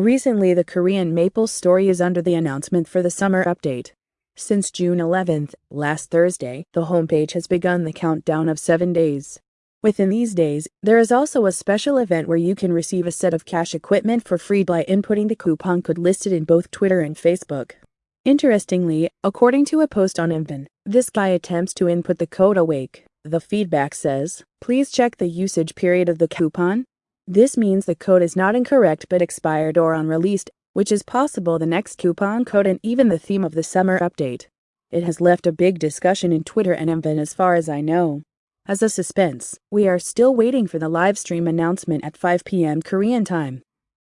Recently, the Korean MapleStory is under the announcement for the summer update. Since June 11th, last Thursday, the homepage has begun the countdown of seven days. Within these days, there is also a special event where you can receive a set of cash equipment for free by inputting the coupon code listed in both Twitter and Facebook. Interestingly, according to a post on Mvn, this guy attempts to input the code awake. The feedback says, please check the usage period of the coupon. This means the code is not incorrect but expired or unreleased, which is possible the next coupon code and even the theme of the summer update. It has left a big discussion in Twitter and Mvn as far as I know. As a suspense, we are still waiting for the live stream announcement at 5 p.m. Korean time.